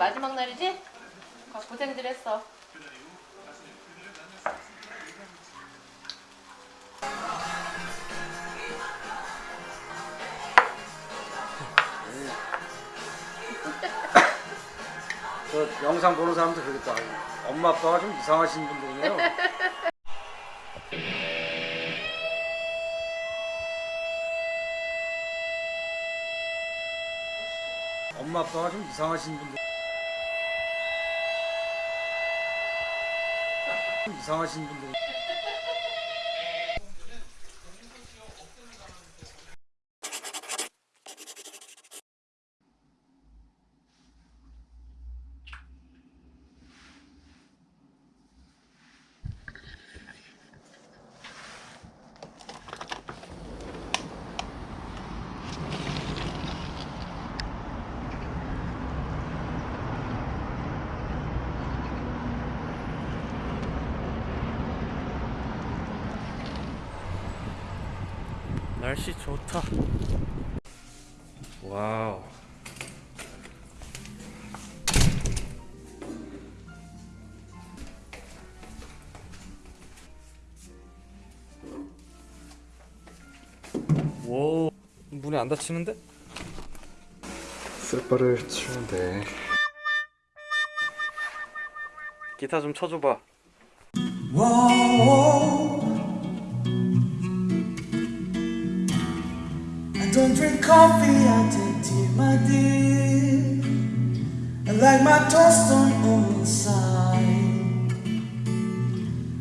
마지막 날이지? 아, 고생들 했어. 저 영상 보는 사람들 그러겠다. 엄마 아빠가 좀 이상하신 분들이네요. 엄마 아빠가 좀 이상하신 분들. 좀 이상하신 분들. 날씨 좋다. 와우. 오. 문이 안 닫히는데? 쓸바를 치면 돼. 기타 좀 쳐줘봐. I don't drink coffee, I take tea, my dear. I like my toast on old side.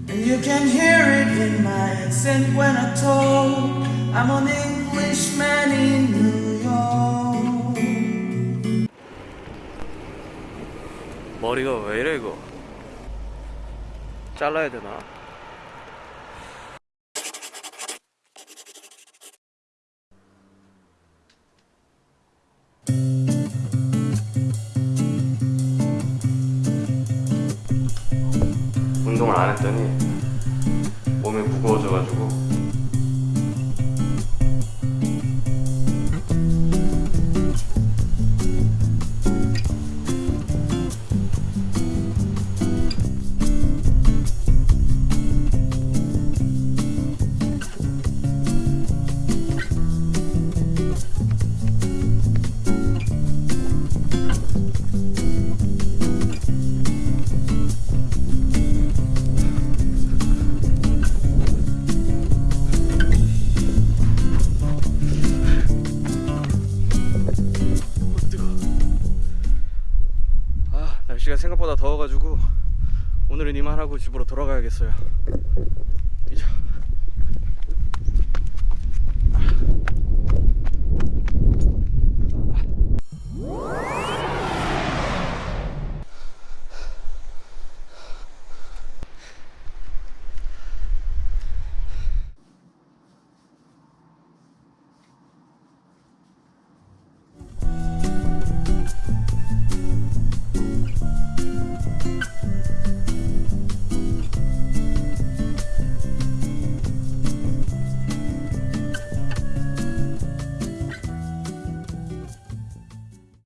And you can hear it in my accent when I talk. I'm an Englishman in New York. 머리가 왜 이래 이거? 잘라야 되나? 운동을 안 했더니 몸이 무거워져가지고 날씨가 생각보다 더워가지고 오늘은 이만하고 집으로 돌아가야겠어요